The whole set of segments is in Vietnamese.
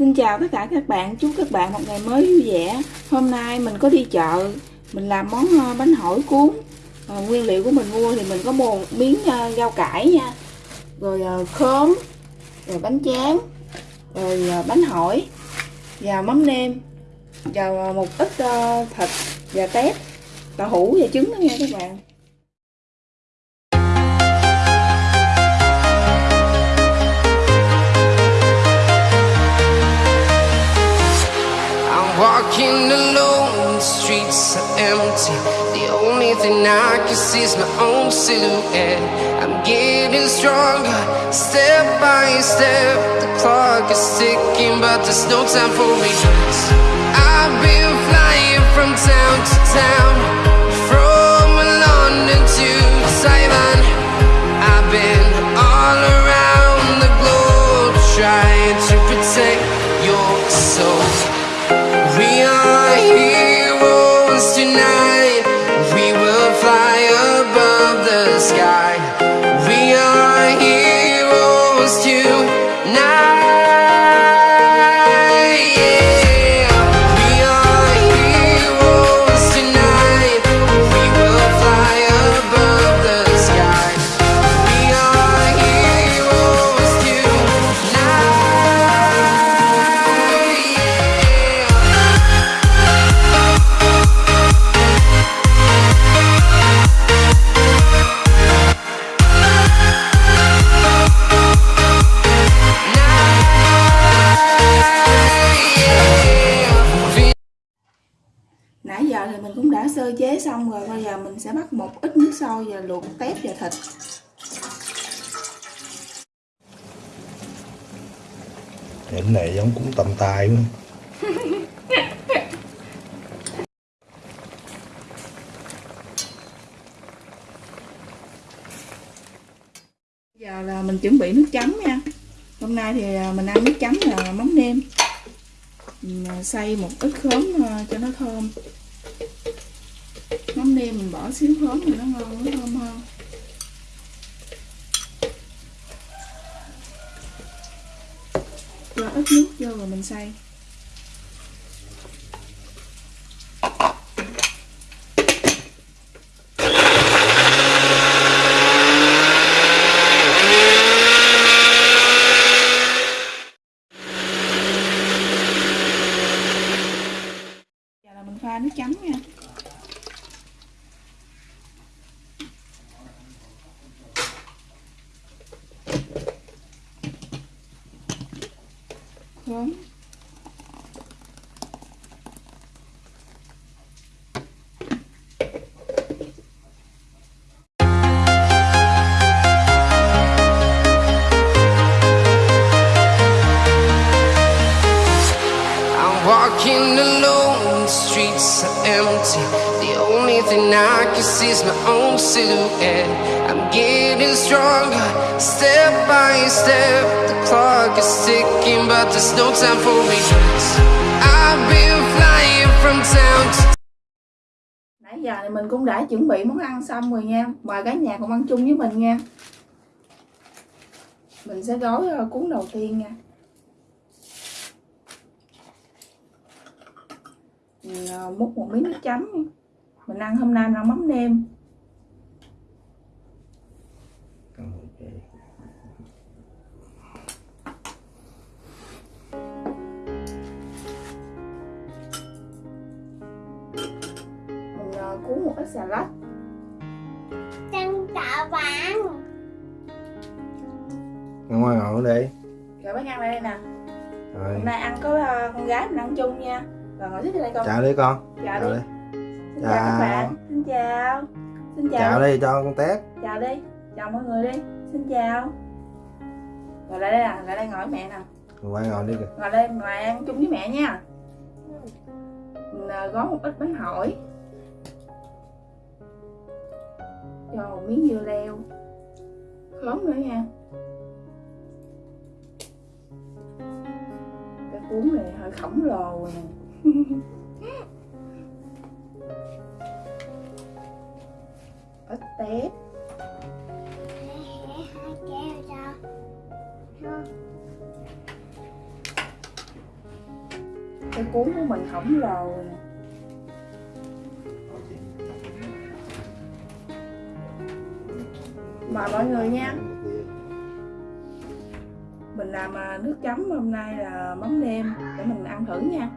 Xin chào tất cả các bạn, chúc các bạn một ngày mới vui vẻ. Hôm nay mình có đi chợ, mình làm món ờ, bánh hỏi cuốn. À, Nguyên liệu của mình mua thì mình có một miếng uh, rau cải nha. Rồi uh, khóm, rồi bánh tráng, rồi uh, bánh hỏi Và mắm nêm Và một ít uh, thịt và tép, và hủ và trứng đó nha các bạn. Streets empty. The only thing I can see is my own silhouette. I'm getting stronger, step by step. The clock is ticking, but there's no time for regrets. I've been flying from town to town From London to Taiwan xong rồi Bây giờ mình sẽ bắt một ít nước sôi và luộc tép và thịt. Hình này giống cũng tầm tài quá. Giờ là mình chuẩn bị nước chấm nha. Hôm nay thì à, mình ăn nước chấm là mắm nêm. Mình à, xay một ít khóm à, cho nó thơm Mắm nêm mình bỏ xíu khóm thì nó ngon, nó thơm hơn. Cho ít nước vô rồi mình xay. Silhouette. I'm getting stronger, step by step. The clock is ticking, but there's no time for me I've been flying from town to Nãy giờ thì mình cũng đã chuẩn bị món ăn xong rồi nha Mời cả nhà cùng ăn chung với mình nha Mình sẽ gói ờ, cuốn đầu tiên nha Mình ờ, múc một miếng nước chấm. Mình ăn hôm nay là mắm nêm cuốn một ít xà lách. Chân chào bạn Ngoan ngồi ở đây. Rồi bác ăn lại đây nè. Rồi. Hôm nay ăn có ờ, con gái mình ăn chung nha. Rồi ngồi xích đây con. Chào đi con. Chào Chào đi. đi. Xin chào các Chào. bạn. Xin chào. Xin chào. Chào đi cho con tét chào đi. Chào mọi người đi. Xin chào. Ngồi lại đây nè lại đây ngồi với mẹ nè. Ngoan ngồi đi kìa. Ngồi đây ngồi ăn chung với mẹ nha. Gói một ít bánh hỏi cho miếng dưa leo. Khóm nữa nha. Cái cuốn này hơi khổng lồ rồi nè. Ít tép. Cái cuốn của mình khổng lồ nè. Mời mọi người nha. Mình làm à, nước chấm hôm nay là mắm nêm để mình ăn thử nha.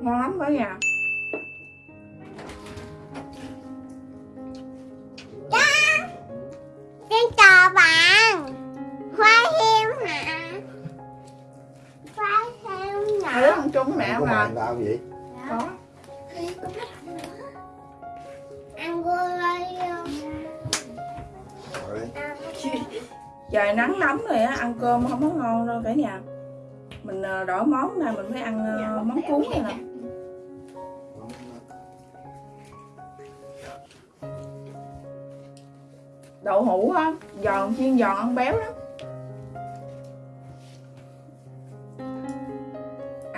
Ngon lắm cả nhà. Xin chào bạn. Với mẹ có mà. mày tao vậy có. Ăn không? rồi. Trời nắng nóng rồi á ăn cơm không có ngon đâu cả nhà. Mình à, đổi món này mình phải ăn món cuốn này nè. đậu hũ á giòn chiên giòn ăn béo lắm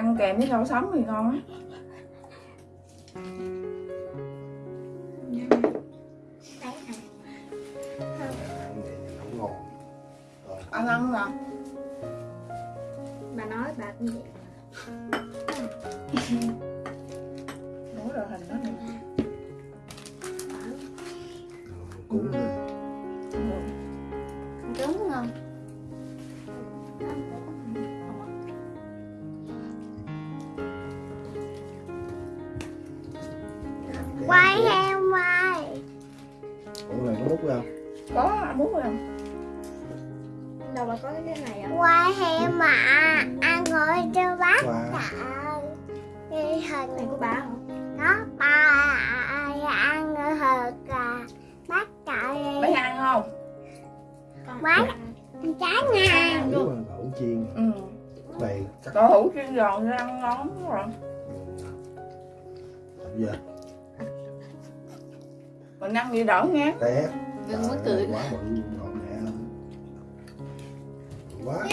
ăn kèm với rau sống thì ngon á ăn không ăn ăn nè. Bà nói bà cũng vậy Nói rồi hình đó nè. Cũng Đúng không? Quay có ăn muốn không? Đâu mà có cái này không? Quay heo mà ăn rồi cho bác qua. Trời Cái hình này của bà không? Đó bà ăn rồi hờ cả Bác trời mấy ăn không? Bác trái nếu mà đậu chiên. Ừ. Này cắt đậu hũ chiên giòn thì ăn ngon lắm rồi. Bây giờ. Mình ăn gì đỡ ngán. Té Đừng ơi, cười. quá bự luôn rồi mẹ quá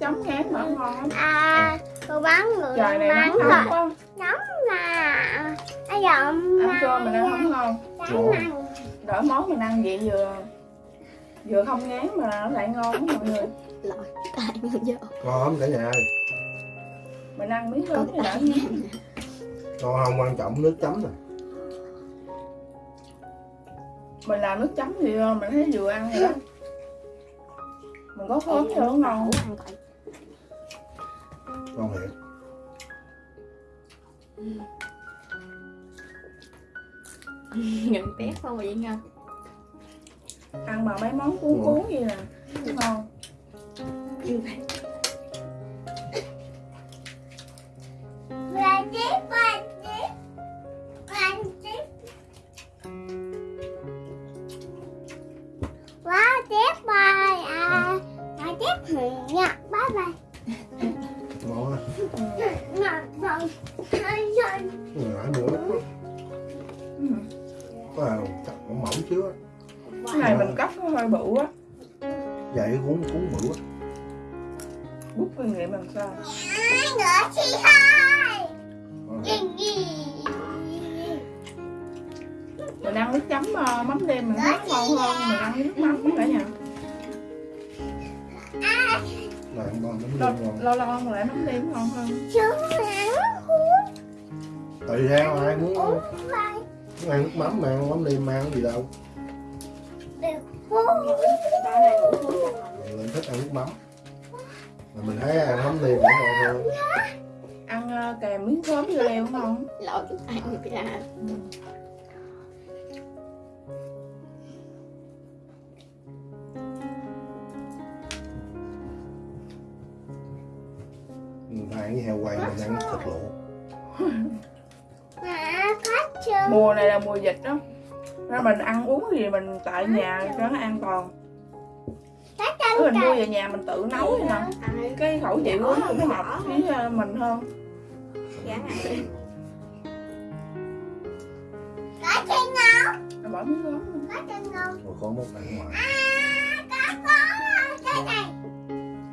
chấm ngán mà ngon lắm. À cô bắn người trời này bắn nắng rồi nóng quá. Nóng mà. Bây giờ ăn cơm mình ăn không ngon. Trái nè đỡ món mình ăn vậy vừa vừa không ngán mà nó lại ngon lắm mọi người. Lội tài mình vô. Cả nhà ơi. Mình ăn miếng lớn thì đỡ ngán. không quan trọng nước chấm nè mình làm nước chấm thì mình thấy vừa ăn rồi đó. Mình có khóm cho nó ngon con thiệt Nhận bé không vậy ngon ăn mà mấy món cuốn cuốn gì nè ngon. Như vậy. Là tiếp là tiếp cuốn bự á bút kinh nghiệm làm sao? Nữa chị hai Gì mình ăn nước chấm ờ, mắm đêm mình thấy ngon hơn mình ăn nước mắm cả nhà. Lâu lâu ăn lại mắm đêm ngon hơn. Tùy theo ai muốn muốn ăn nước mắm mà ăn mắm liêm mang cái gì đâu. Ba này mình thích ăn nước mắm. Mà mình thấy ăn mắm liền cũng ngon thôi. Ăn ờ, kèm miếng khóm vô đúng không? Lỗi chút ăn được ra mình ăn với heo quay mình ăn thịt luộc. Mùa này là mùa dịch đó. Nên mình ăn uống gì mình tại nhà cho nó an toàn. Chân mình mua về nhà mình tự nấu vậy nè. Cái khẩu vị của nó cũng hợp với ờ, mình hơn. Ai Có chân. Rồi bỏ miếng lên. Có chân ngông. rồi có món ăn ngoài. À, có có cái này.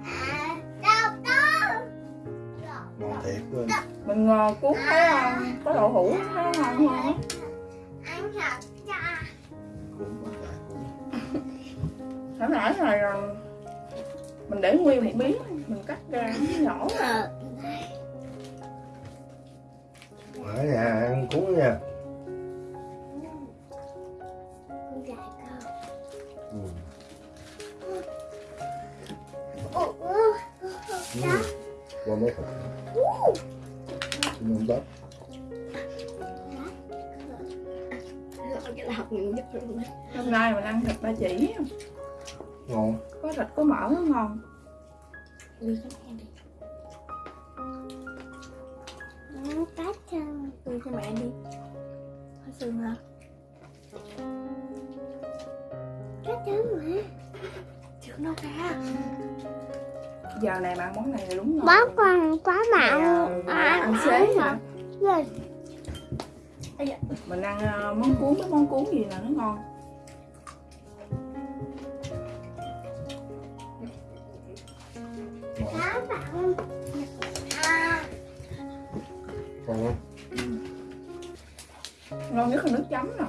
À, đâu đâu. ngon thiệt quên mình ngò cuốn thấy ờ, có đậu hũ thấy ngon hơn á Ăn thật Hồi nãy này ờ, mình để nguyên một miếng mình cắt ra nhỏ ở nhà ăn cuốn nha. Con gái con. ừ. Ừ. qua mấy nhất luôn đấy hôm nay mình ăn thịt ba chỉ ngon. Có thịt có mỡ nó ngon. Cái đi. Ừ, Có chân. đưa cho mẹ đi. Có xương hả Có chân mà. chưa đâu ra giờ này mà ăn món này là đúng ngon Bó con quá mặn. Ờ, ăn xế hả? Rồi. mình ăn ờ, món cuốn cái món cuốn gì là nó ngon ngon. À. không ngon nhất là nước chấm nè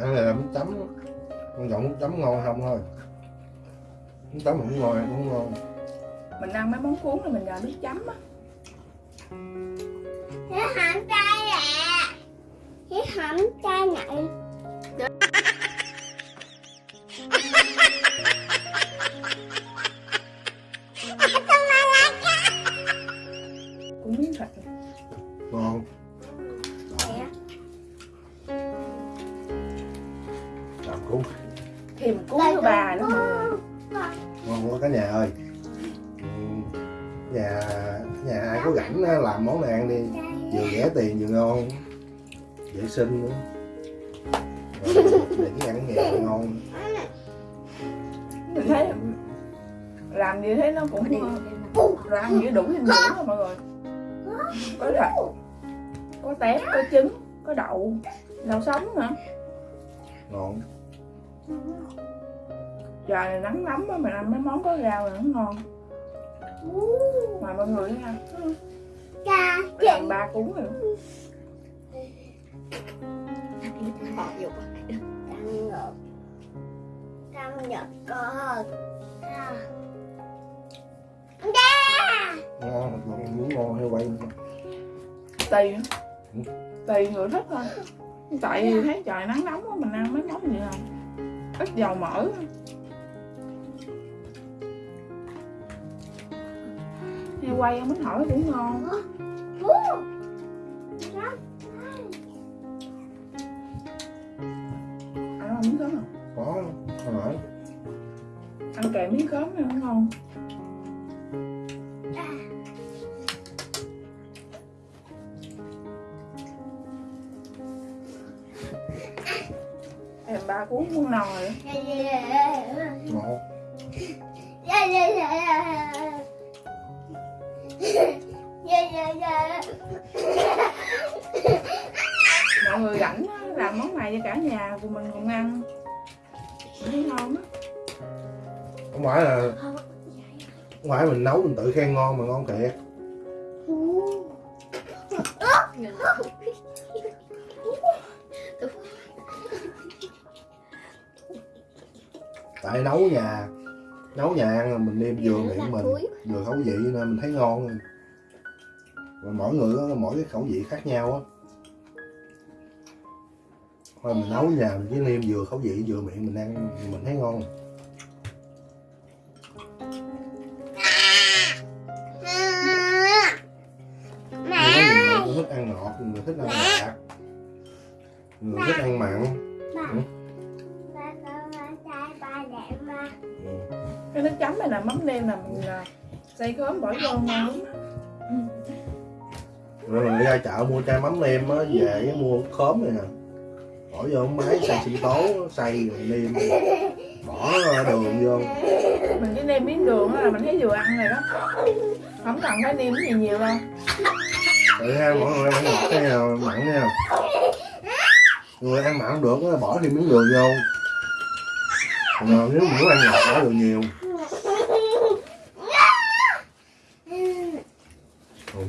ăn này là nước chấm quan trọng nước chấm ngon không thôi nước chấm không ngon cũng ngon mình ăn mấy món cuốn là mình nhờ nước chấm á Cái hỏng trai ạ. Cái hỏng trai này. Thịt ngon Mẹ. làm cuốn thêm cuốn thứ ba nữa mọi người ngon quá cả nhà ơi. Nhà nhà ai có rảnh á, làm món này ăn đi. Vừa rẻ tiền vừa ngon. Vệ sinh nữa. Để cái ăn nhà ngon. Mình thấy làm gì thấy nó cũng ăn gì đủ dinh dưỡng rồi mọi người có thịt có tép có trứng có đậu. Đậu sống nữa ngon. Giờ này nắng lắm á mình ăn mấy món có rau là nó ngon. Mà mọi người nha Cha. làm ba cuốn rồi. Trăng ngược. Trăng nhật cờ. Ngon ngon muốn ngon hay quay tùy tùy người thích thôi. Tại vì thấy trời nắng nóng á mình ăn mấy món gì không ít dầu mỡ heo quay ăn bánh hỏi cũng ngon. Ăn miếng cơm không? Có ăn kèm miếng cơm này cũng ngon em cuốn muốn mọi người rảnh làm món này cho cả nhà của mình cùng ăn. Thấy ngon á. Không phải là không phải mình nấu mình tự khen ngon mà ngon thiệt. Tại nấu nhà nấu nhà ăn là mình nêm vừa miệng mình vừa khẩu vị nên mình thấy ngon rồi. Mỗi người có mỗi cái khẩu vị khác nhau á. Thôi mình nấu nhà mình chỉ nêm vừa khẩu vị vừa miệng mình ăn mình thấy ngon. Người thích ăn ngọt người thích ăn nhạt người thích ăn mặn này là mắm nêm là mình à, xay khóm bỏ vô ngon rồi mình đi ra chợ mua chai mắm nêm á về mua khóm này nè. Bỏ vô máy xay sinh tố xay rồi nêm. Bỏ đường vô. Mình chỉ nêm miếng đường là mình thấy vừa ăn rồi đó. Không cần phải nêm gì nhiều đâu. Tự ha, mọi người ăn ngọt cái nào mặn nha. Người ăn mặn không được bỏ thêm miếng đường vô. Còn nếu muốn ăn ngọt bỏ đường nhiều Ừ.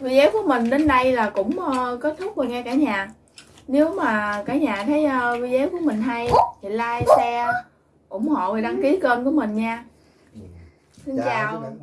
Video của mình đến đây là cũng ờ, kết thúc rồi nha cả nhà. Nếu mà cả nhà thấy ờ, video của mình hay thì like share ủng hộ và đăng ký kênh của mình nha. Xin Chào chào